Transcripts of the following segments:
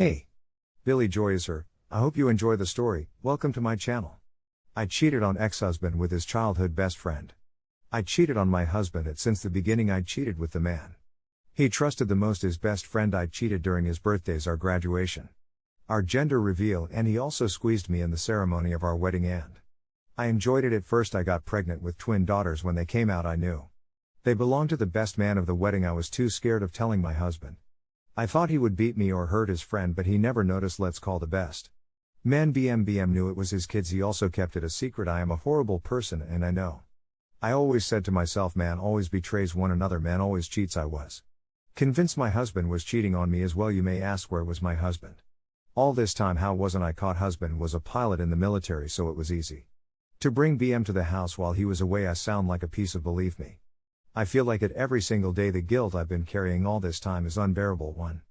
Hey! Billy Joy is her. I hope you enjoy the story. Welcome to my channel. I cheated on ex husband with his childhood best friend. I cheated on my husband and since the beginning I cheated with the man. He trusted the most his best friend I cheated during his birthdays our graduation. Our gender reveal and he also squeezed me in the ceremony of our wedding and. I enjoyed it at first I got pregnant with twin daughters when they came out I knew. They belonged to the best man of the wedding I was too scared of telling my husband. I thought he would beat me or hurt his friend, but he never noticed. Let's call the best. Man BMBM knew it was his kids, he also kept it a secret. I am a horrible person, and I know. I always said to myself, man always betrays one another, man always cheats. I was convinced my husband was cheating on me as well. You may ask, where was my husband? All this time, how wasn't I caught? Husband was a pilot in the military, so it was easy. To bring BM to the house while he was away, I sound like a piece of believe me. I feel like it every single day. The guilt I've been carrying all this time is unbearable. One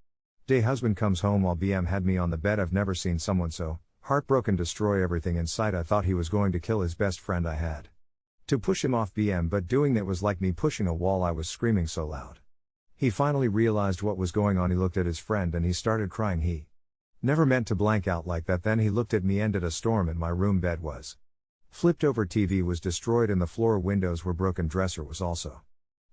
day, husband comes home while BM had me on the bed. I've never seen someone so heartbroken destroy everything in sight. I thought he was going to kill his best friend I had. To push him off BM, but doing that was like me pushing a wall. I was screaming so loud. He finally realized what was going on. He looked at his friend and he started crying. He never meant to blank out like that. Then he looked at me. Ended a storm, and my room bed was flipped over. TV was destroyed, and the floor windows were broken. Dresser was also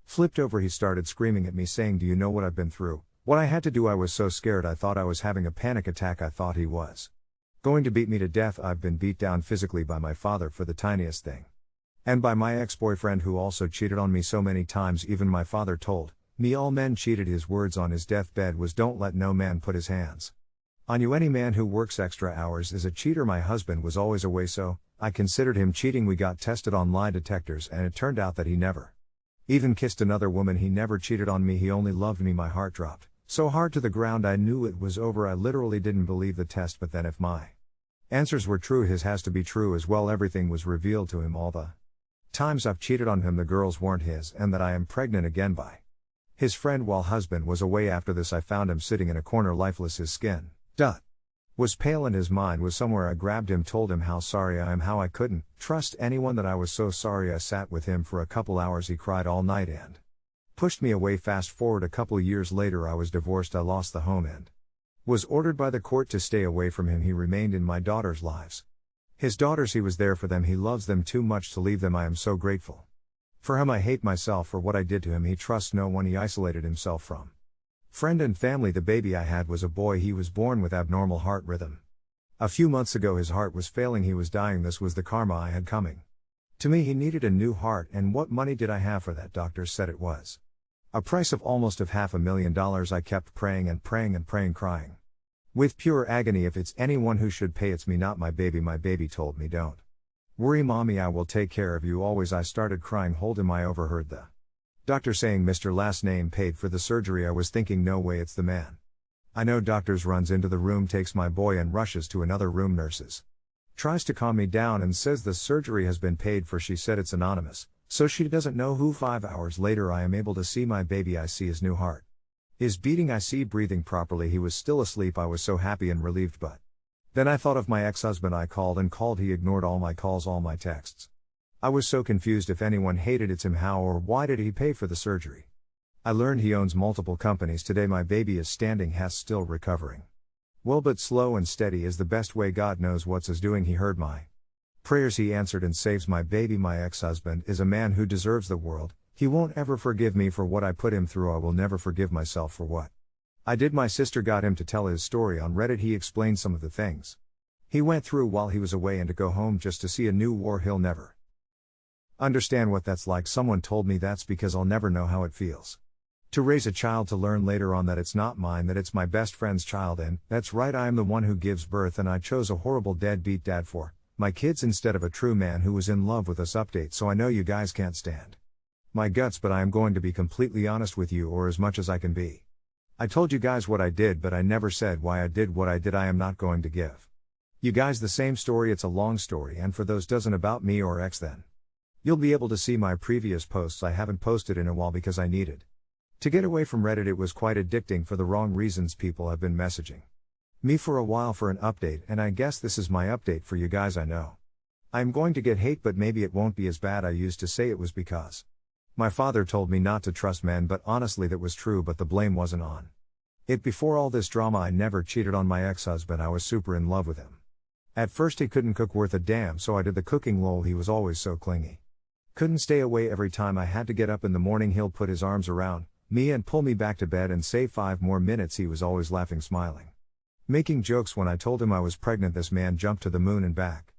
Flipped over, he started screaming at me, saying, Do you know what I've been through? What I had to do, I was so scared, I thought I was having a panic attack. I thought he was going to beat me to death. I've been beat down physically by my father for the tiniest thing. And by my ex boyfriend, who also cheated on me so many times, even my father told me all men cheated. His words on his deathbed was, Don't let no man put his hands on you. Any man who works extra hours is a cheater. My husband was always away, so I considered him cheating. We got tested on lie detectors, and it turned out that he never even kissed another woman, he never cheated on me, he only loved me. My heart dropped so hard to the ground, I knew it was over. I literally didn't believe the test, but then if my answers were true, his has to be true as well. Everything was revealed to him all the times I've cheated on him, the girls weren't his, and that I am pregnant again by his friend while husband was away. After this, I found him sitting in a corner, lifeless, his skin. Dot was pale and his mind was somewhere. I grabbed him, told him how sorry I am, how I couldn't trust anyone, that I was so sorry. I sat with him for a couple hours, he cried all night and pushed me away. Fast forward a couple years later, I was divorced, I lost the home and was ordered by the court to stay away from him. He remained in my daughter's lives. His daughters, he was there for them, he loves them too much to leave them. I am so grateful. For him, I hate myself for what I did to him. He trusts no one, he isolated himself from Friend and family The baby I had was a boy, he was born with abnormal heart rhythm. A few months ago his heart was failing, he was dying, this was the karma I had coming. To me he needed a new heart and what money did I have for that doctors said it was. A price of almost of half a million dollars I kept praying and praying and praying crying. With pure agony if it's anyone who should pay it's me not my baby my baby told me don't. Worry mommy I will take care of you always I started crying hold him I overheard the Doctor saying Mr. Last name paid for the surgery. I was thinking, no way, it's the man. I know doctors runs into the room, takes my boy, and rushes to another room. Nurses tries to calm me down and says the surgery has been paid for. She said it's anonymous, so she doesn't know who. Five hours later, I am able to see my baby. I see his new heart. is beating, I see breathing properly. He was still asleep. I was so happy and relieved, but then I thought of my ex husband. I called and called. He ignored all my calls, all my texts. I was so confused if anyone hated it's him how or why did he pay for the surgery? I learned he owns multiple companies today my baby is standing has still recovering. Well but slow and steady is the best way God knows what's is doing he heard my prayers. He answered and saves my baby. My ex-husband is a man who deserves the world, he won't ever forgive me for what I put him through. I will never forgive myself for what I did. My sister got him to tell his story on Reddit. He explained some of the things he went through while he was away and to go home just to see a new war. He'll never Understand what that's like. Someone told me that's because I'll never know how it feels. To raise a child to learn later on that it's not mine, that it's my best friend's child, and that's right, I am the one who gives birth, and I chose a horrible deadbeat dad for my kids instead of a true man who was in love with us. Update so I know you guys can't stand my guts, but I am going to be completely honest with you, or as much as I can be. I told you guys what I did, but I never said why I did what I did. I am not going to give you guys the same story, it's a long story, and for those doesn't about me or ex then. You'll be able to see my previous posts I haven't posted in a while because I needed to get away from Reddit. It was quite addicting for the wrong reasons people have been messaging me for a while for an update, and I guess this is my update for you guys. I know I'm going to get hate, but maybe it won't be as bad. I used to say it was because my father told me not to trust men, but honestly, that was true, but the blame wasn't on It before all this drama, I never cheated on my ex husband, I was super in love with him. At first, he couldn't cook worth a damn, so I did the cooking lol, he was always so clingy. Couldn't stay away every time I had to get up in the morning, he'll put his arms around me and pull me back to bed and say five more minutes, he was always laughing, smiling. Making jokes when I told him I was pregnant, this man jumped to the moon and back.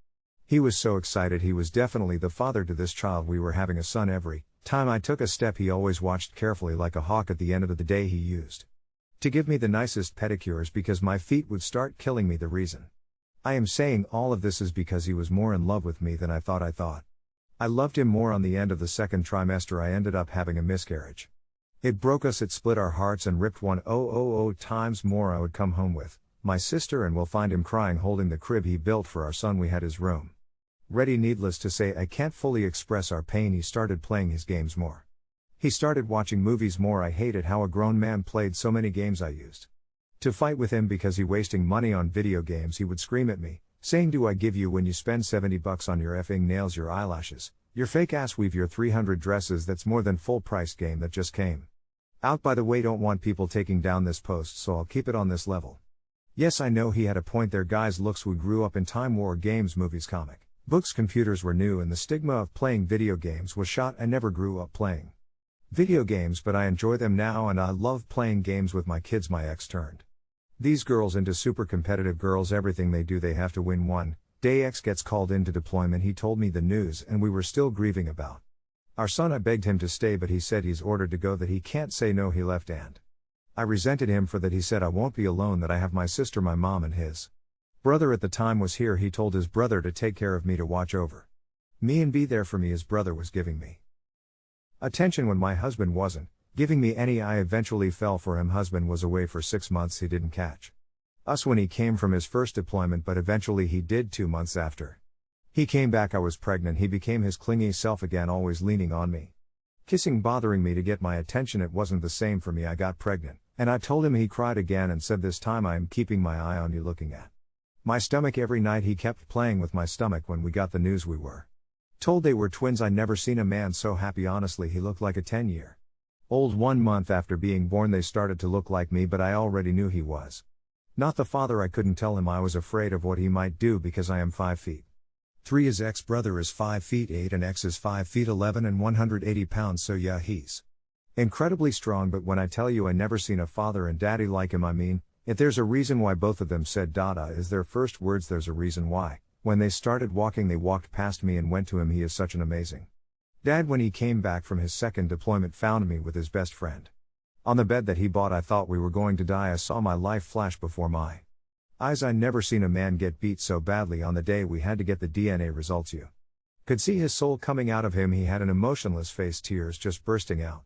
He was so excited, he was definitely the father to this child. We were having a son every time I took a step, he always watched carefully like a hawk at the end of the day. He used to give me the nicest pedicures because my feet would start killing me. The reason I am saying all of this is because he was more in love with me than I thought I thought. I loved him more on the end of the second trimester. I ended up having a miscarriage. It broke us, it split our hearts, and ripped one oh oh oh times more. I would come home with my sister and we'll find him crying holding the crib he built for our son. We had his room. Ready, needless to say, I can't fully express our pain. He started playing his games more. He started watching movies more. I hated how a grown man played so many games I used to fight with him because he wasting money on video games. He would scream at me, saying, Do I give you when you spend 70 bucks on your effing nails, your eyelashes, your fake ass weave, your 300 dresses? That's more than full price game that just came. Out by the way, don't want people taking down this post, so I'll keep it on this level. Yes, I know he had a point there, guys. Looks, we grew up in Time War games, movies, comic books, computers were new, and the stigma of playing video games was shot. I never grew up playing video games, but I enjoy them now and I love playing games with my kids. My ex turned these girls into super competitive girls. Everything they do, they have to win one. Day X gets called into deployment. He told me the news, and we were still grieving about our son. I begged him to stay, but he said he's ordered to go, that he can't say no. He left, and I resented him for that. He said, I won't be alone, that I have my sister, my mom, and his brother at the time was here. He told his brother to take care of me, to watch over me, and be there for me. His brother was giving me Attention when my husband wasn't, giving me any I eventually fell for him. Husband was away for six months, he didn't catch us when he came from his first deployment, but eventually he did two months after. He came back, I was pregnant, he became his clingy self again, always leaning on me. Kissing, bothering me to get my attention, it wasn't the same for me, I got pregnant, and I told him he cried again and said, This time I am keeping my eye on you, looking at my stomach every night. He kept playing with my stomach when we got the news we were Told they were twins, I never seen a man so happy, honestly, he looked like a 10 year old. One month after being born, they started to look like me, but I already knew he was not the father. I couldn't tell him I was afraid of what he might do because I am 5 feet 3. His ex brother is 5 feet 8 and X is 5 feet 11 and 180 pounds, so yeah, he's incredibly strong. But when I tell you I never seen a father and daddy like him, I mean, if there's a reason why both of them said Dada is their first words, there's a reason why. When they started walking, they walked past me and went to him. He is such an amazing dad. When he came back from his second deployment, found me with his best friend. On the bed that he bought, I thought we were going to die. I saw my life flash before my eyes. I never seen a man get beat so badly on the day we had to get the DNA results. You could see his soul coming out of him. He had an emotionless face, tears just bursting out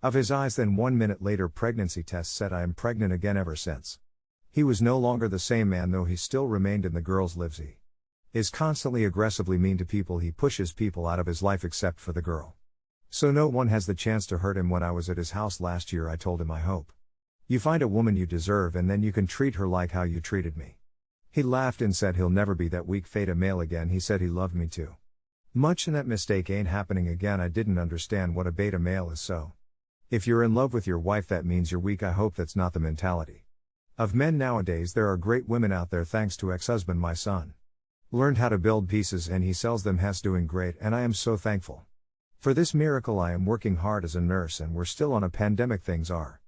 of his eyes. Then one minute later, pregnancy test said I am pregnant again ever since. He was no longer the same man, though he still remained in the girl's lives. Is constantly aggressively mean to people, he pushes people out of his life except for the girl. So no one has the chance to hurt him. When I was at his house last year, I told him, I hope you find a woman you deserve and then you can treat her like how you treated me. He laughed and said he'll never be that weak beta male again. He said he loved me too. Much and that mistake ain't happening again. I didn't understand what a beta male is so. If you're in love with your wife, that means you're weak. I hope that's not the mentality of men nowadays. There are great women out there thanks to ex husband, my son. Learned how to build pieces and he sells them has doing great and I am so thankful. For this miracle I am working hard as a nurse and we're still on a pandemic things are.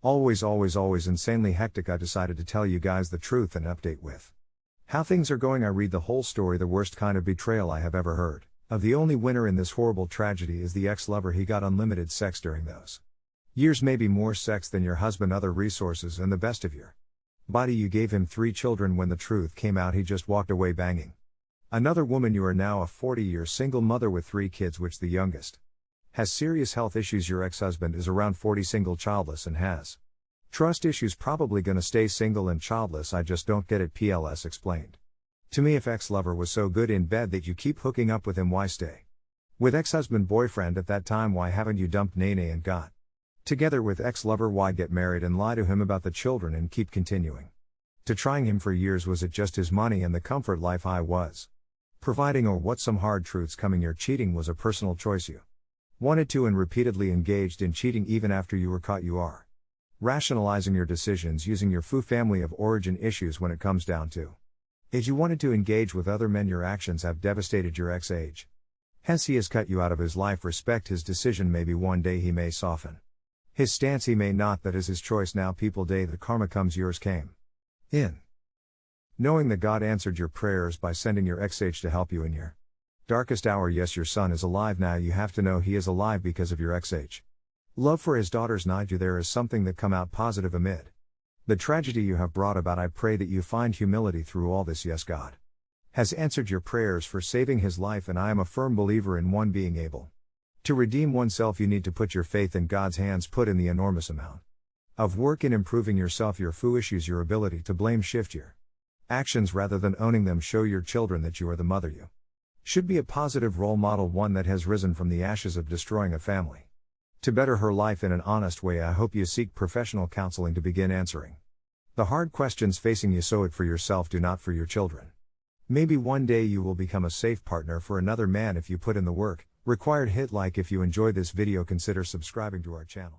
Always always always insanely hectic I decided to tell you guys the truth and update with how things are going I read the whole story the worst kind of betrayal I have ever heard. Of the only winner in this horrible tragedy is the ex-lover he got unlimited sex during those years maybe more sex than your husband other resources and the best of your Body you gave him three children when the truth came out he just walked away banging. Another woman you are now a 40 year single mother with three kids which the youngest has serious health issues your ex-husband is around 40 single childless and has trust issues probably gonna stay single and childless I just don't get it PLS explained. To me if ex-lover was so good in bed that you keep hooking up with him why stay? With ex-husband boyfriend at that time why haven't you dumped Nene and got Together with ex lover, why get married and lie to him about the children and keep continuing? To trying him for years, was it just his money and the comfort life I was providing, or what? Some hard truths coming your cheating was a personal choice you wanted to and repeatedly engaged in cheating even after you were caught. You are Rationalizing your decisions using your Fu family of origin issues when it comes down to. If you wanted to engage with other men, your actions have devastated your ex age. Hence, he has cut you out of his life. Respect his decision, maybe one day he may soften. His stance, he may not, that is his choice. Now, people, day the karma comes, yours came. In. Knowing that God answered your prayers by sending your age to help you in your darkest hour. Yes, your son is alive now. You have to know he is alive because of your age. Love for his daughters Niju there is something that come out positive amid. The tragedy you have brought about I pray that you find humility through all this yes God. Has answered your prayers for saving his life and I am a firm believer in one being able. To redeem oneself you need to put your faith in God's hands put in the enormous amount of work in improving yourself your fu issues your ability to blame shift your actions rather than owning them show your children that you are the mother you should be a positive role model one that has risen from the ashes of destroying a family to better her life in an honest way, I hope you seek professional counseling to begin answering the hard questions facing you. Sow it for yourself, do not for your children. Maybe one day you will become a safe partner for another man if you put in the work. Required hit like if you enjoy this video, consider subscribing to our channel.